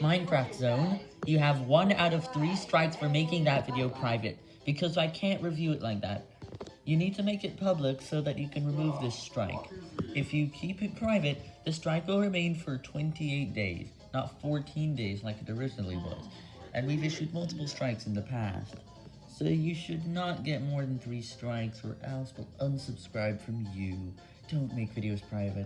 Minecraft Zone, you have one out of three strikes for making that video private, because I can't review it like that. You need to make it public so that you can remove this strike. If you keep it private, the strike will remain for 28 days, not 14 days like it originally was, and we've issued multiple strikes in the past. So you should not get more than 3 strikes or else we'll unsubscribe from you. Don't make videos private.